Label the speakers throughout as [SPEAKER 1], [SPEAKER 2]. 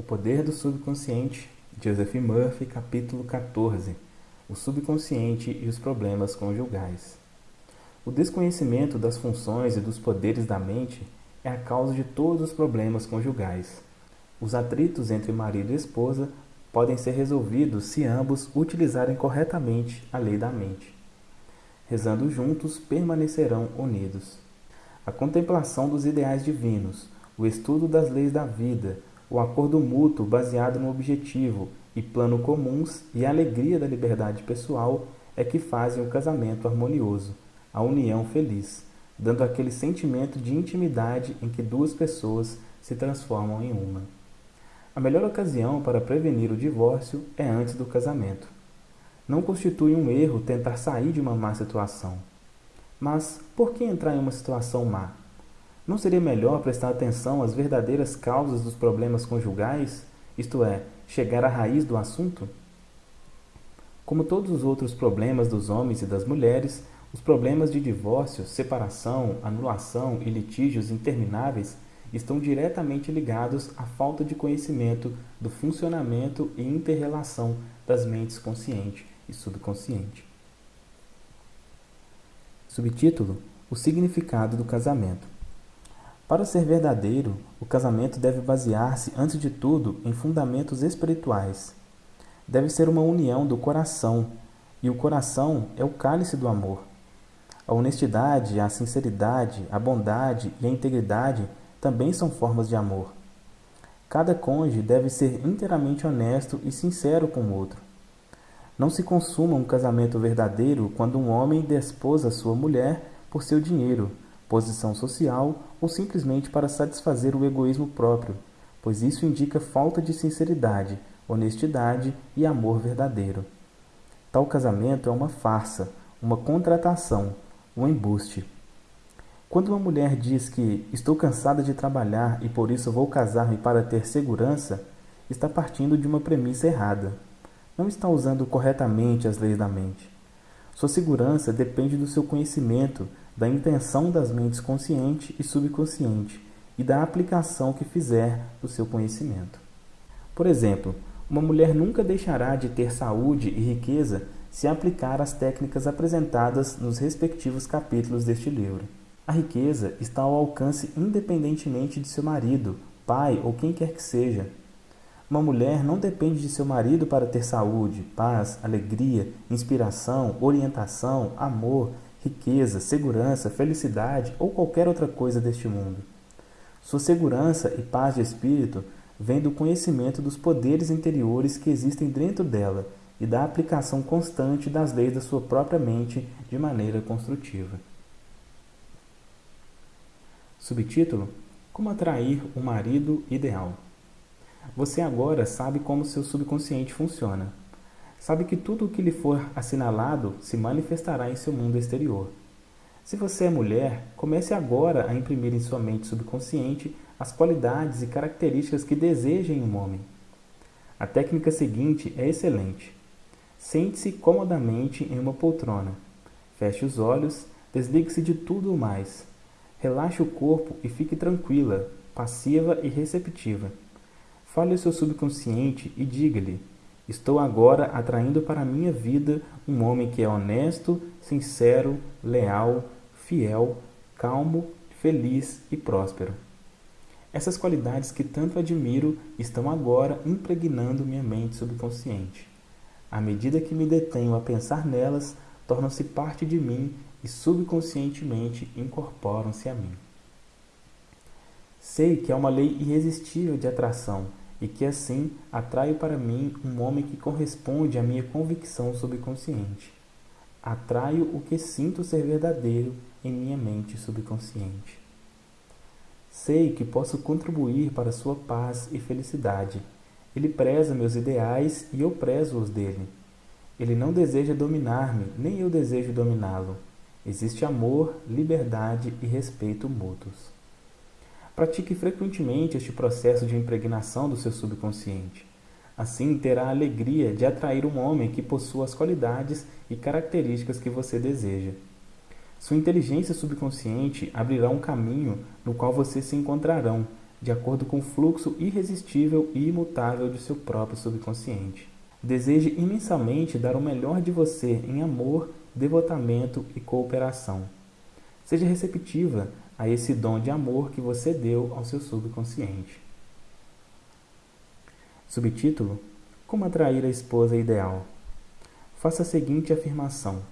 [SPEAKER 1] O Poder do Subconsciente, Joseph Murphy, capítulo 14 O subconsciente e os problemas conjugais. O desconhecimento das funções e dos poderes da mente é a causa de todos os problemas conjugais. Os atritos entre marido e esposa podem ser resolvidos se ambos utilizarem corretamente a lei da mente. Rezando juntos, permanecerão unidos. A contemplação dos ideais divinos, o estudo das leis da vida, o acordo mútuo baseado no objetivo e plano comuns e a alegria da liberdade pessoal é que fazem o casamento harmonioso, a união feliz, dando aquele sentimento de intimidade em que duas pessoas se transformam em uma. A melhor ocasião para prevenir o divórcio é antes do casamento. Não constitui um erro tentar sair de uma má situação. Mas por que entrar em uma situação má? Não seria melhor prestar atenção às verdadeiras causas dos problemas conjugais, isto é, chegar à raiz do assunto? Como todos os outros problemas dos homens e das mulheres, os problemas de divórcio, separação, anulação e litígios intermináveis estão diretamente ligados à falta de conhecimento do funcionamento e interrelação das mentes consciente e subconsciente. Subtítulo: O significado do casamento. Para ser verdadeiro, o casamento deve basear-se, antes de tudo, em fundamentos espirituais. Deve ser uma união do coração, e o coração é o cálice do amor. A honestidade, a sinceridade, a bondade e a integridade também são formas de amor. Cada cônjuge deve ser inteiramente honesto e sincero com o outro. Não se consuma um casamento verdadeiro quando um homem desposa sua mulher por seu dinheiro, posição social ou simplesmente para satisfazer o egoísmo próprio, pois isso indica falta de sinceridade, honestidade e amor verdadeiro. Tal casamento é uma farsa, uma contratação, um embuste. Quando uma mulher diz que estou cansada de trabalhar e por isso vou casar-me para ter segurança, está partindo de uma premissa errada. Não está usando corretamente as leis da mente. Sua segurança depende do seu conhecimento, da intenção das mentes consciente e subconsciente e da aplicação que fizer do seu conhecimento. Por exemplo, uma mulher nunca deixará de ter saúde e riqueza se aplicar as técnicas apresentadas nos respectivos capítulos deste livro. A riqueza está ao alcance independentemente de seu marido, pai ou quem quer que seja. Uma mulher não depende de seu marido para ter saúde, paz, alegria, inspiração, orientação, amor, riqueza, segurança, felicidade ou qualquer outra coisa deste mundo. Sua segurança e paz de espírito vem do conhecimento dos poderes interiores que existem dentro dela e da aplicação constante das leis da sua própria mente de maneira construtiva. Subtítulo: Como atrair um marido ideal. Você agora sabe como seu subconsciente funciona sabe que tudo o que lhe for assinalado se manifestará em seu mundo exterior. Se você é mulher, comece agora a imprimir em sua mente subconsciente as qualidades e características que deseja em um homem. A técnica seguinte é excelente. Sente-se comodamente em uma poltrona. Feche os olhos, desligue-se de tudo o mais. Relaxe o corpo e fique tranquila, passiva e receptiva. Fale ao seu subconsciente e diga-lhe Estou agora atraindo para a minha vida um homem que é honesto, sincero, leal, fiel, calmo, feliz e próspero. Essas qualidades que tanto admiro estão agora impregnando minha mente subconsciente. À medida que me detenho a pensar nelas, tornam-se parte de mim e subconscientemente incorporam-se a mim. Sei que é uma lei irresistível de atração e que assim atraio para mim um homem que corresponde à minha convicção subconsciente. Atraio o que sinto ser verdadeiro em minha mente subconsciente. Sei que posso contribuir para sua paz e felicidade. Ele preza meus ideais e eu prezo os dele. Ele não deseja dominar-me, nem eu desejo dominá-lo. Existe amor, liberdade e respeito mútuos. Pratique frequentemente este processo de impregnação do seu subconsciente. Assim, terá a alegria de atrair um homem que possua as qualidades e características que você deseja. Sua inteligência subconsciente abrirá um caminho no qual vocês se encontrarão, de acordo com o fluxo irresistível e imutável de seu próprio subconsciente. Deseje imensamente dar o melhor de você em amor, devotamento e cooperação. Seja receptiva a esse dom de amor que você deu ao seu subconsciente. Subtítulo: Como atrair a esposa ideal? Faça a seguinte afirmação: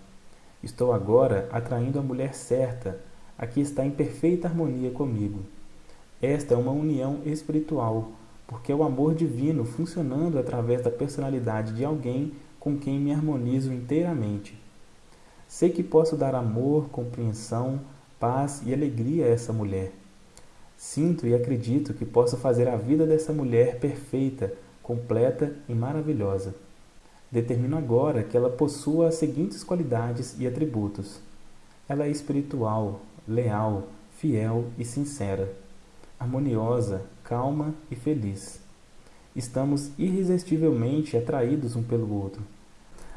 [SPEAKER 1] Estou agora atraindo a mulher certa, a que está em perfeita harmonia comigo. Esta é uma união espiritual, porque é o amor divino funcionando através da personalidade de alguém com quem me harmonizo inteiramente. Sei que posso dar amor, compreensão, paz e alegria a essa mulher. Sinto e acredito que posso fazer a vida dessa mulher perfeita, completa e maravilhosa. Determino agora que ela possua as seguintes qualidades e atributos. Ela é espiritual, leal, fiel e sincera harmoniosa, calma e feliz. Estamos irresistivelmente atraídos um pelo outro.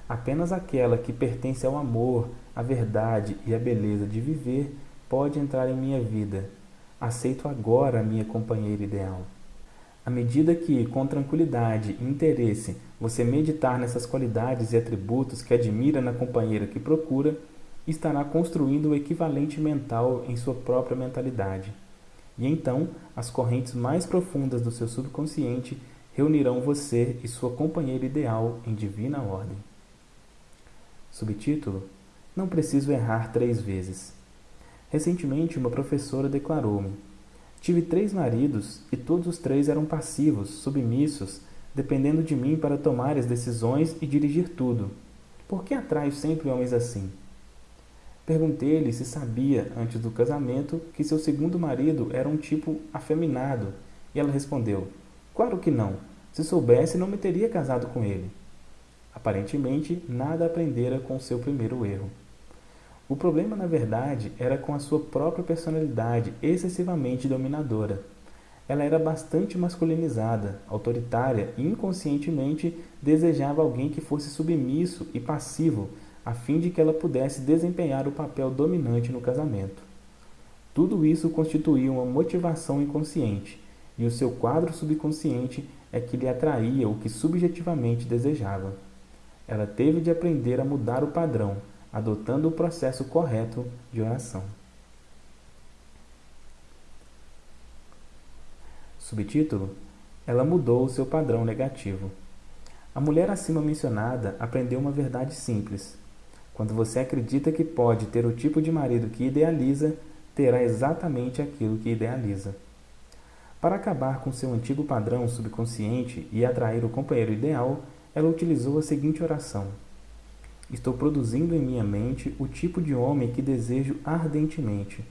[SPEAKER 1] Apenas aquela que pertence ao amor, à verdade e à beleza de viver pode entrar em minha vida. Aceito agora a minha companheira ideal. À medida que, com tranquilidade e interesse, você meditar nessas qualidades e atributos que admira na companheira que procura, estará construindo o equivalente mental em sua própria mentalidade. E então, as correntes mais profundas do seu subconsciente reunirão você e sua companheira ideal em divina ordem. Subtítulo: Não preciso errar três vezes. Recentemente, uma professora declarou-me: Tive três maridos e todos os três eram passivos, submissos, dependendo de mim para tomar as decisões e dirigir tudo. Por que atraio sempre homens assim? Perguntei-lhe se sabia, antes do casamento, que seu segundo marido era um tipo afeminado, e ela respondeu: Claro que não. Se soubesse, não me teria casado com ele. Aparentemente, nada aprendera com seu primeiro erro. O problema, na verdade, era com a sua própria personalidade excessivamente dominadora. Ela era bastante masculinizada, autoritária e inconscientemente desejava alguém que fosse submisso e passivo a fim de que ela pudesse desempenhar o papel dominante no casamento. Tudo isso constituía uma motivação inconsciente, e o seu quadro subconsciente é que lhe atraía o que subjetivamente desejava. Ela teve de aprender a mudar o padrão, adotando o processo correto de oração. Subtítulo: Ela mudou o seu padrão negativo. A mulher acima mencionada aprendeu uma verdade simples. Quando você acredita que pode ter o tipo de marido que idealiza, terá exatamente aquilo que idealiza. Para acabar com seu antigo padrão subconsciente e atrair o companheiro ideal, ela utilizou a seguinte oração: Estou produzindo em minha mente o tipo de homem que desejo ardentemente.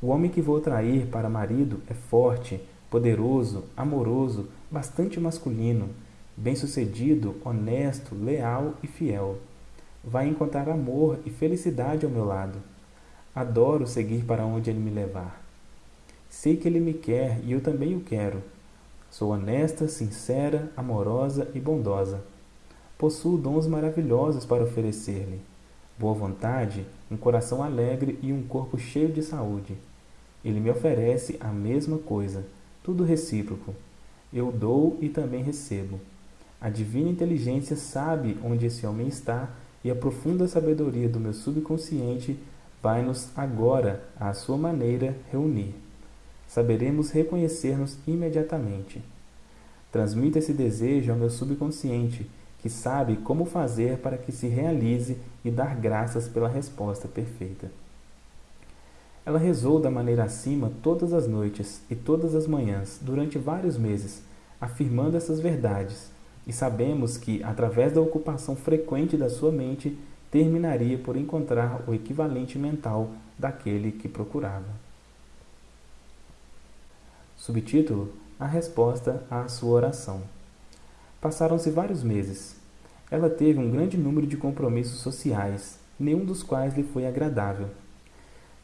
[SPEAKER 1] O homem que vou atrair para marido é forte, poderoso, amoroso, bastante masculino, bem-sucedido, honesto, leal e fiel vai encontrar amor e felicidade ao meu lado. Adoro seguir para onde ele me levar. Sei que ele me quer e eu também o quero. Sou honesta, sincera, amorosa e bondosa. Possuo dons maravilhosos para oferecer-lhe: boa vontade, um coração alegre e um corpo cheio de saúde. Ele me oferece a mesma coisa, tudo recíproco. Eu dou e também recebo. A divina inteligência sabe onde esse homem está e a profunda sabedoria do meu subconsciente vai-nos agora, à sua maneira, reunir. Saberemos reconhecer-nos imediatamente. Transmita esse desejo ao meu subconsciente, que sabe como fazer para que se realize e dar graças pela resposta perfeita. Ela rezou da maneira acima todas as noites e todas as manhãs durante vários meses, afirmando essas verdades, e sabemos que, através da ocupação frequente da sua mente, terminaria por encontrar o equivalente mental daquele que procurava. Subtítulo: A resposta à sua oração. Passaram-se vários meses. Ela teve um grande número de compromissos sociais, nenhum dos quais lhe foi agradável.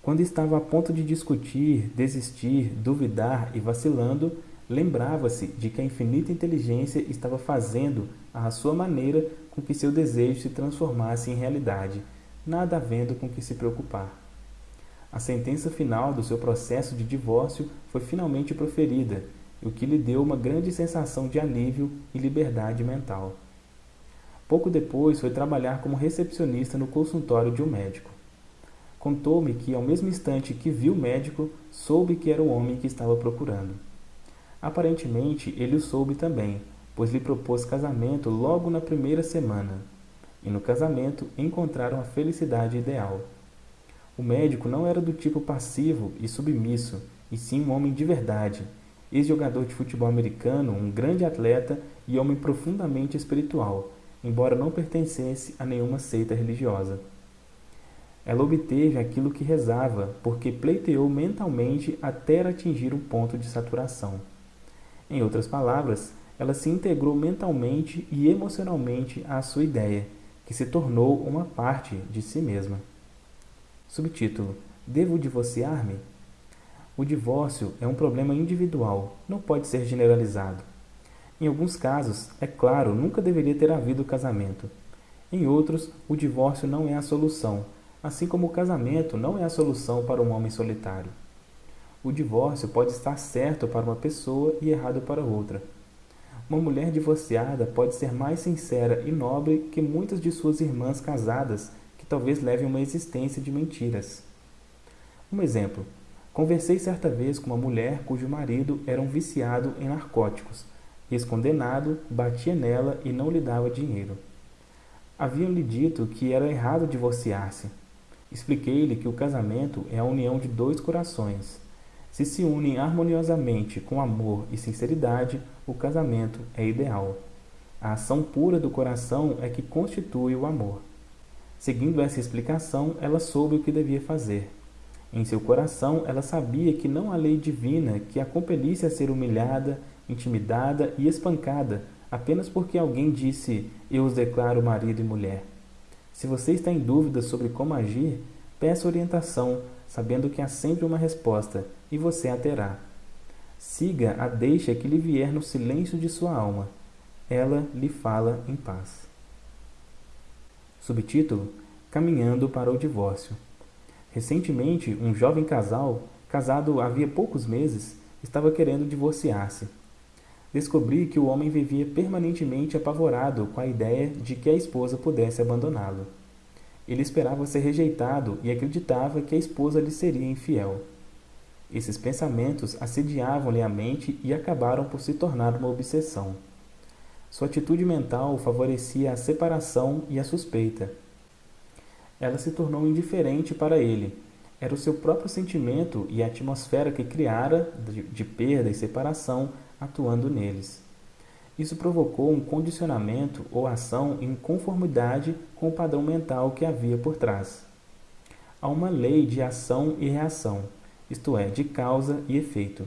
[SPEAKER 1] Quando estava a ponto de discutir, desistir, duvidar e vacilando, lembrava-se de que a infinita inteligência estava fazendo à sua maneira com que seu desejo se transformasse em realidade, nada havendo com que se preocupar. A sentença final do seu processo de divórcio foi finalmente proferida, o que lhe deu uma grande sensação de alívio e liberdade mental. Pouco depois foi trabalhar como recepcionista no consultório de um médico. Contou-me que, ao mesmo instante que viu o médico, soube que era o homem que estava procurando. Aparentemente, ele o soube também, pois lhe propôs casamento logo na primeira semana. E no casamento encontraram a felicidade ideal. O médico não era do tipo passivo e submisso, e sim um homem de verdade, ex-jogador de futebol americano, um grande atleta e homem profundamente espiritual, embora não pertencesse a nenhuma seita religiosa. Ela obteve aquilo que rezava, porque pleiteou mentalmente até atingir um ponto de saturação. Em outras palavras, ela se integrou mentalmente e emocionalmente à sua ideia, que se tornou uma parte de si mesma. Subtítulo: Devo divorciar-me? O divórcio é um problema individual, não pode ser generalizado. Em alguns casos, é claro, nunca deveria ter havido casamento. Em outros, o divórcio não é a solução, assim como o casamento não é a solução para um homem solitário. O divórcio pode estar certo para uma pessoa e errado para outra. Uma mulher divorciada pode ser mais sincera e nobre que muitas de suas irmãs casadas talvez leve a uma existência de mentiras. Um exemplo. Conversei certa vez com uma mulher cujo marido era um viciado em narcóticos. Ex-condenado, batia nela e não lhe dava dinheiro. Haviam-lhe dito que era errado divorciar-se. Expliquei-lhe que o casamento é a união de dois corações. Se se unem harmoniosamente com amor e sinceridade, o casamento é ideal. A ação pura do coração é que constitui o amor. Seguindo essa explicação, ela soube o que devia fazer. Em seu coração, ela sabia que não há lei divina que a compelisse a ser humilhada, intimidada e espancada apenas porque alguém disse: Eu os declaro marido e mulher. Se você está em dúvida sobre como agir, peça orientação, sabendo que há sempre uma resposta e você a terá. Siga a deixa que lhe vier no silêncio de sua alma. Ela lhe fala em paz. Subtítulo: Caminhando para o divórcio. Recentemente, um jovem casal, casado havia poucos meses, estava querendo divorciar-se. Descobri que o homem vivia permanentemente apavorado com a ideia de que a esposa pudesse abandoná-lo. Ele esperava ser rejeitado e acreditava que a esposa lhe seria infiel. Esses pensamentos assediavam-lhe a mente e acabaram por se tornar uma obsessão. Sua atitude mental favorecia a separação e a suspeita. Ela se tornou indiferente para ele. Era o seu próprio sentimento e a atmosfera que criara de, perda e separação atuando neles. Isso provocou um condicionamento ou ação em conformidade com o padrão mental que havia por trás. Há uma lei de ação e reação, isto é, de causa e efeito.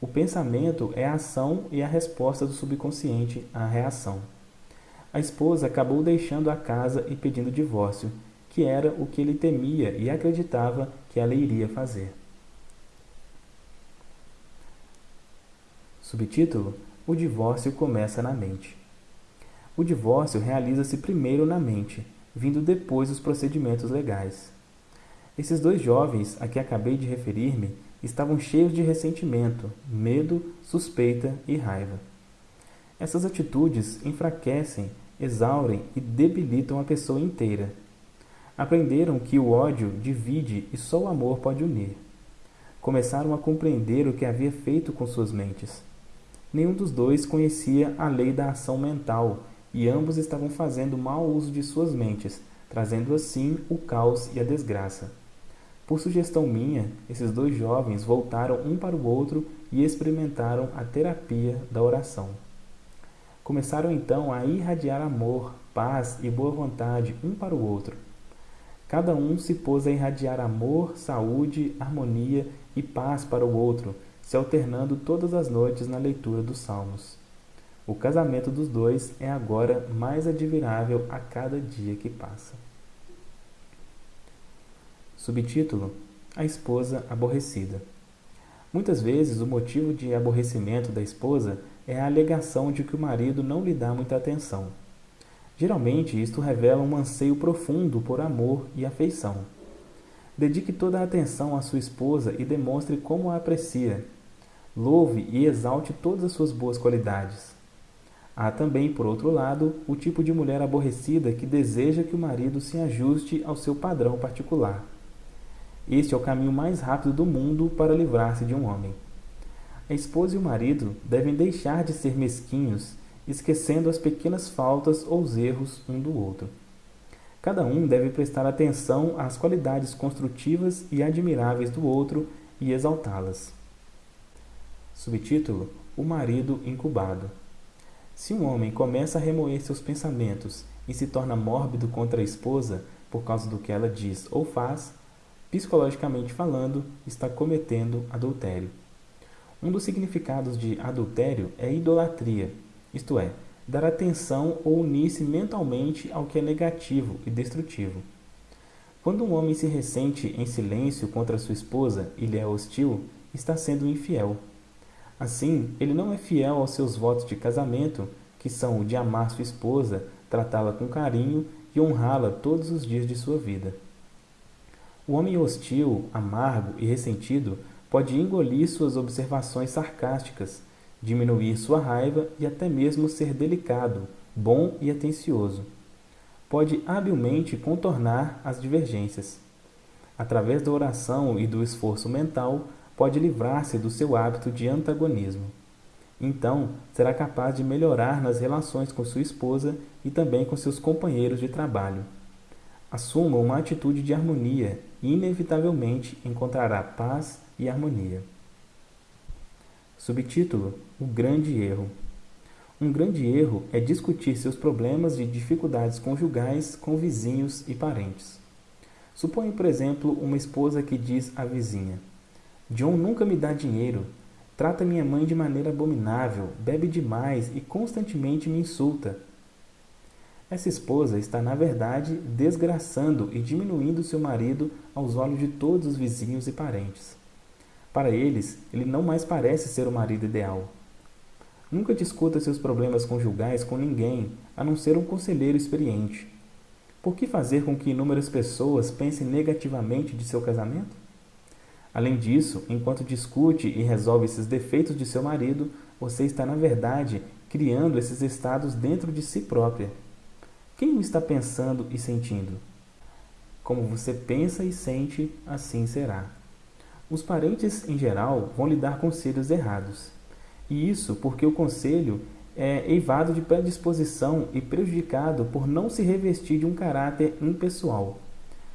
[SPEAKER 1] O pensamento é a ação e a resposta do subconsciente à reação. A esposa acabou deixando a casa e pedindo divórcio, que era o que ele temia e acreditava que ela iria fazer. Subtítulo: O divórcio começa na mente. O divórcio realiza-se primeiro na mente, vindo depois os procedimentos legais. Esses dois jovens a que acabei de referir-me estavam cheios de ressentimento, medo, suspeita e raiva. Essas atitudes enfraquecem, exaurem e debilitam a pessoa inteira. Aprenderam que o ódio divide e só o amor pode unir. Começaram a compreender o que havia feito com suas mentes. Nenhum dos dois conhecia a lei da ação mental e ambos estavam fazendo mau uso de suas mentes, trazendo assim o caos e a desgraça. Por sugestão minha, esses dois jovens voltaram um para o outro e experimentaram a terapia da oração. Começaram então a irradiar amor, paz e boa vontade um para o outro. Cada um se pôs a irradiar amor, saúde, harmonia e paz para o outro, se alternando todas as noites na leitura dos Salmos. O casamento dos dois é agora mais admirável a cada dia que passa. Subtítulo: A esposa aborrecida. Muitas vezes o motivo de aborrecimento da esposa é a alegação de que o marido não lhe dá muita atenção. Geralmente, isto revela um anseio profundo por amor e afeição. Dedique toda a atenção à sua esposa e demonstre como a aprecia. Louve e exalte todas as suas boas qualidades. Há também, por outro lado, o tipo de mulher aborrecida que deseja que o marido se ajuste ao seu padrão particular. Este é o caminho mais rápido do mundo para livrar-se de um homem. A esposa e o marido devem deixar de ser mesquinhos, esquecendo as pequenas faltas ou os erros um do outro. Cada um deve prestar atenção às qualidades construtivas e admiráveis do outro e exaltá-las. Subtítulo: O marido incubado. Se um homem começa a remoer seus pensamentos e se torna mórbido contra a esposa por causa do que ela diz ou faz, psicologicamente falando, está cometendo adultério. Um dos significados de adultério é idolatria, isto é, dar atenção ou unir-se mentalmente ao que é negativo e destrutivo. Quando um homem se ressente em silêncio contra sua esposa e lhe é hostil, está sendo infiel. Assim, ele não é fiel aos seus votos de casamento, que são o de amar sua esposa, tratá-la com carinho e honrá-la todos os dias de sua vida. O homem hostil, amargo e ressentido pode engolir suas observações sarcásticas, diminuir sua raiva e até mesmo ser delicado, bom e atencioso. Pode habilmente contornar as divergências. Através da oração e do esforço mental, pode livrar-se do seu hábito de antagonismo. Então, será capaz de melhorar nas relações com sua esposa e também com seus companheiros de trabalho. Assuma uma atitude de harmonia e, inevitavelmente, encontrará paz e harmonia. Subtítulo: O grande erro. Um grande erro é discutir seus problemas e dificuldades conjugais com vizinhos e parentes. Suponha, por exemplo, uma esposa que diz à vizinha: John nunca me dá dinheiro, trata minha mãe de maneira abominável, bebe demais e constantemente me insulta. Essa esposa está, na verdade, desgraçando e diminuindo seu marido aos olhos de todos os vizinhos e parentes. Para eles, ele não mais parece ser o marido ideal. Nunca discuta seus problemas conjugais com ninguém, a não ser um conselheiro experiente. Por que fazer com que inúmeras pessoas pensem negativamente de seu casamento? Além disso, enquanto discute e resolve esses defeitos de seu marido, você está, na verdade, criando esses estados dentro de si própria. Quem o está pensando e sentindo? Como você pensa e sente, assim será. Os parentes, em geral, vão lhe dar conselhos errados. E isso porque o conselho é eivado de predisposição e prejudicado por não se revestir de um caráter impessoal.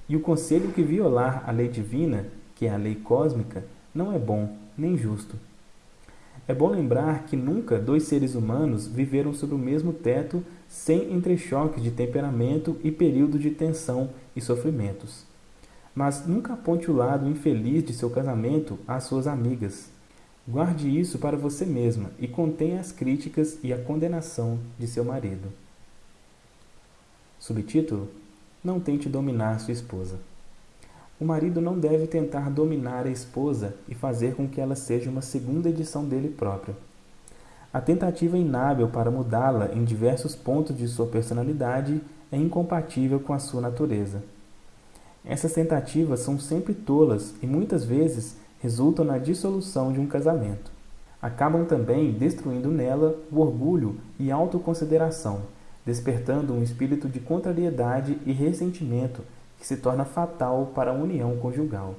[SPEAKER 1] E o conselho que violar a lei divina, que é a lei cósmica, não é bom nem justo. É bom lembrar que nunca dois seres humanos viveram sob o mesmo teto sem entrechoques de temperamento e períodos de tensão e sofrimentos mas nunca aponte o lado infeliz de seu casamento às suas amigas. Guarde isso para você mesma e contenha as críticas e a condenação de seu marido. Subtítulo: Não tente dominar sua esposa. O marido não deve tentar dominar a esposa e fazer com que ela seja uma segunda edição dele próprio. A tentativa inábil para mudá-la em diversos pontos de sua personalidade é incompatível com a sua natureza. Essas tentativas são sempre tolas e muitas vezes resultam na dissolução de um casamento. Acabam também destruindo nela o orgulho e autoconsideração, despertando um espírito de contrariedade e ressentimento que se torna fatal para a união conjugal.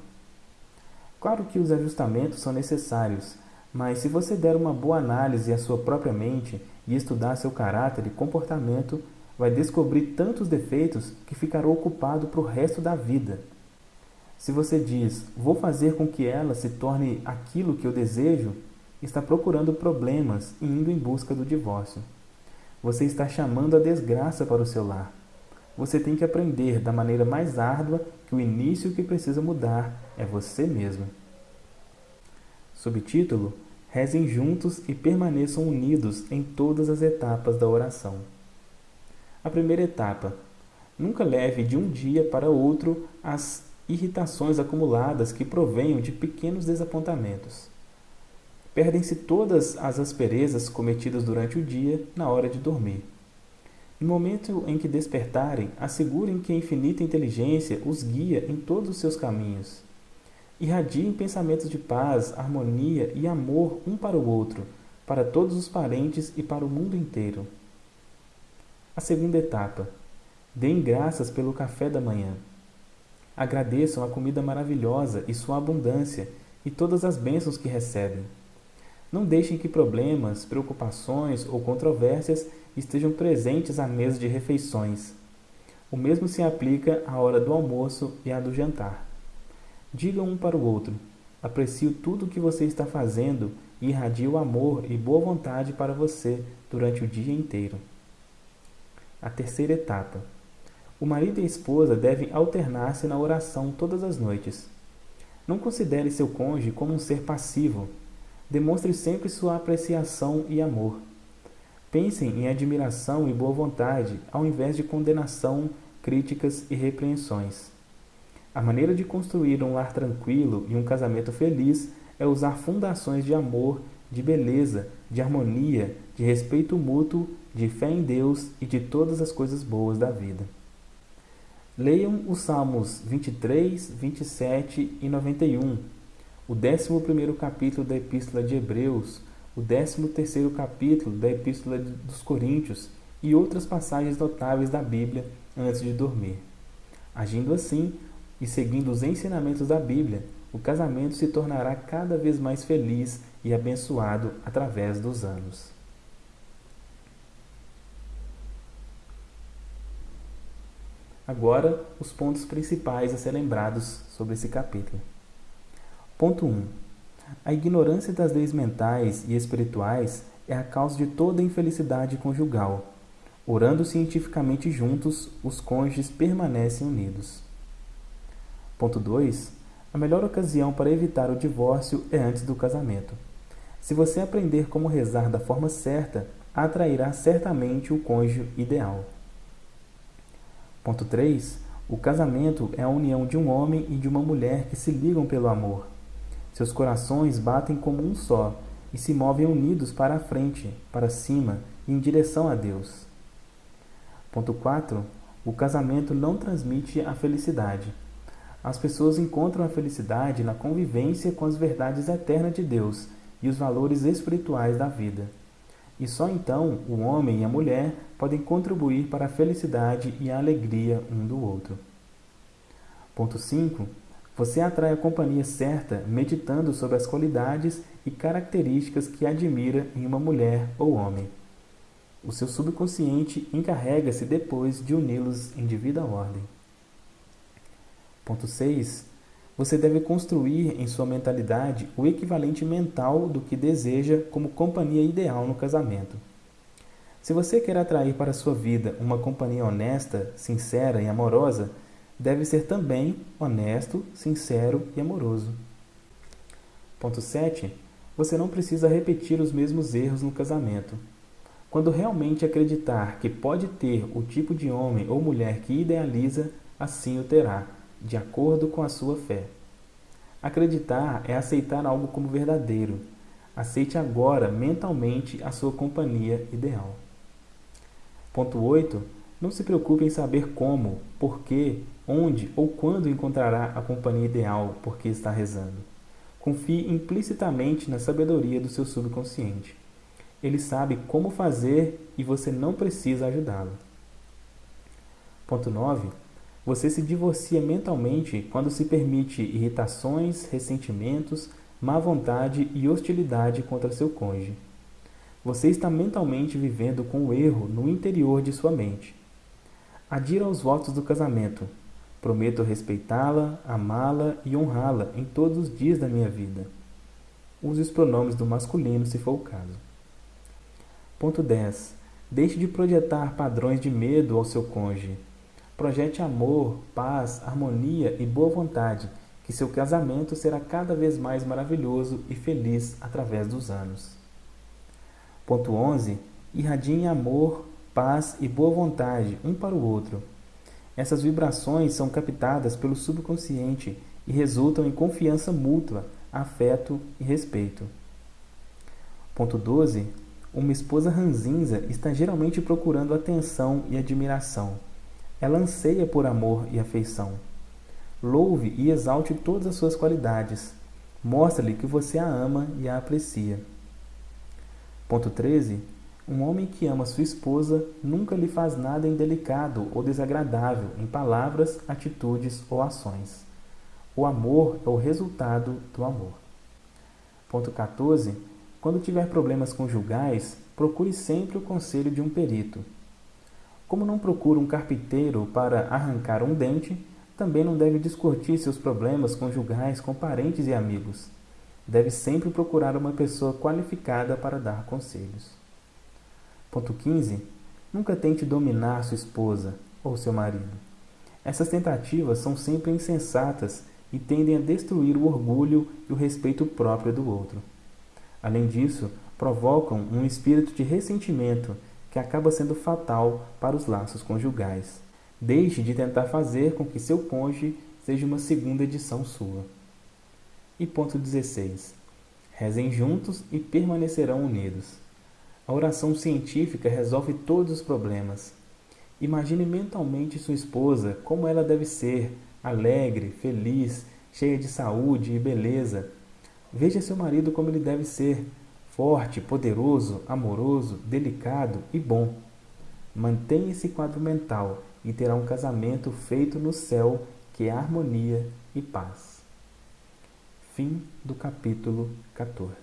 [SPEAKER 1] Claro que os ajustamentos são necessários, mas se você der uma boa análise à sua própria mente e estudar seu caráter e comportamento, vai descobrir tantos defeitos que ficará ocupado para o resto da vida. Se você diz, vou fazer com que ela se torne aquilo que eu desejo, está procurando problemas e indo em busca do divórcio. Você está chamando a desgraça para o seu lar. Você tem que aprender da maneira mais árdua que o início que precisa mudar é você mesmo. Subtítulo: Rezem juntos e permaneçam unidos em todas as etapas da oração. A primeira etapa. Nunca leve de um dia para outro as irritações acumuladas que provenham de pequenos desapontamentos. Perdem-se todas as asperezas cometidas durante o dia na hora de dormir. No momento em que despertarem, assegurem que a infinita inteligência os guia em todos os seus caminhos. Irradiem pensamentos de paz, harmonia e amor um para o outro, para todos os parentes e para o mundo inteiro. A segunda etapa. Deem graças pelo café da manhã. Agradeçam a comida maravilhosa e sua abundância e todas as bênçãos que recebem. Não deixem que problemas, preocupações ou controvérsias estejam presentes à mesa de refeições. O mesmo se aplica à hora do almoço e à do jantar. Digam um para o outro: aprecio tudo o que você está fazendo e irradio amor e boa vontade para você durante o dia inteiro. A terceira etapa. O marido e a esposa devem alternar-se na oração todas as noites. Não considere seu cônjuge como um ser passivo. Demonstre sempre sua apreciação e amor. Pensem em admiração e boa vontade, ao invés de condenação, críticas e repreensões. A maneira de construir um lar tranquilo e um casamento feliz é usar fundações de amor, de beleza, de harmonia, de respeito mútuo, de fé em Deus e de todas as coisas boas da vida. Leiam os Salmos 23, 27 e 91, o 11 capítulo da Epístola de Hebreus, o 13 capítulo da Epístola dos Coríntios e outras passagens notáveis da Bíblia antes de dormir. Agindo assim e seguindo os ensinamentos da Bíblia, o casamento se tornará cada vez mais feliz e abençoado através dos anos. Agora, os pontos principais a ser lembrados sobre esse capítulo. Ponto 1. A ignorância das leis mentais e espirituais é a causa de toda infelicidade conjugal. Orando cientificamente juntos, os cônjuges permanecem unidos. Ponto 2 a melhor ocasião para evitar o divórcio é antes do casamento. Se você aprender como rezar da forma certa, atrairá certamente o cônjuge ideal. Ponto 3. O casamento é a união de um homem e de uma mulher que se ligam pelo amor. Seus corações batem como um só e se movem unidos para a frente, para cima e em direção a Deus. Ponto 4. O casamento não transmite a felicidade as pessoas encontram a felicidade na convivência com as verdades eternas de Deus e os valores espirituais da vida. E só então o homem e a mulher podem contribuir para a felicidade e a alegria um do outro. Ponto 5. Você atrai a companhia certa meditando sobre as qualidades e características que admira em uma mulher ou homem. O seu subconsciente encarrega-se depois de uni-los em devida ordem. Ponto 6. Você deve construir em sua mentalidade o equivalente mental do que deseja como companhia ideal no casamento. Se você quer atrair para sua vida uma companhia honesta, sincera e amorosa, deve ser também honesto, sincero e amoroso. Ponto 7. Você não precisa repetir os mesmos erros no casamento. Quando realmente acreditar que pode ter o tipo de homem ou mulher que idealiza, assim o terá de acordo com a sua fé. Acreditar é aceitar algo como verdadeiro. Aceite agora mentalmente a sua companhia ideal. Ponto 8. Não se preocupe em saber como, por que, onde ou quando encontrará a companhia ideal porque está rezando. Confie implicitamente na sabedoria do seu subconsciente. Ele sabe como fazer e você não precisa ajudá-lo. Ponto 9 você se divorcia mentalmente quando se permite irritações, ressentimentos, má vontade e hostilidade contra seu cônjuge. Você está mentalmente vivendo com o erro no interior de sua mente. Adira aos votos do casamento. Prometo respeitá-la, amá-la e honrá-la em todos os dias da minha vida. Use os pronomes do masculino se for o caso. Ponto 10. Deixe de projetar padrões de medo ao seu cônjuge. Projete amor, paz, harmonia e boa vontade, que seu casamento será cada vez mais maravilhoso e feliz através dos anos. Ponto 11. Irradiem amor, paz e boa vontade um para o outro. Essas vibrações são captadas pelo subconsciente e resultam em confiança mútua, afeto e respeito. Ponto 12. Uma esposa ranzinza está geralmente procurando atenção e admiração. Ela anseia por amor e afeição. Louve e exalte todas as suas qualidades. Mostre-lhe que você a ama e a aprecia. Ponto 13. Um homem que ama sua esposa nunca lhe faz nada indelicado ou desagradável em palavras, atitudes ou ações. O amor é o resultado do amor. Ponto 14. Quando tiver problemas conjugais, procure sempre o conselho de um perito. Como não procura um carpinteiro para arrancar um dente, também não deve discutir seus problemas conjugais com parentes e amigos. Deve sempre procurar uma pessoa qualificada para dar conselhos. Ponto 15. Nunca tente dominar sua esposa ou seu marido. Essas tentativas são sempre insensatas e tendem a destruir o orgulho e o respeito próprio do outro. Além disso, provocam um espírito de ressentimento que acaba sendo fatal para os laços conjugais. Deixe de tentar fazer com que seu cônjuge seja uma segunda edição sua. E ponto 16. Rezem juntos e permanecerão unidos. A oração científica resolve todos os problemas. Imagine mentalmente sua esposa como ela deve ser, alegre, feliz, cheia de saúde e beleza. Veja seu marido como ele deve ser, forte, poderoso, amoroso, delicado e bom. Mantenha esse quadro mental e terá um casamento feito no céu que é harmonia e paz. Fim do capítulo 14.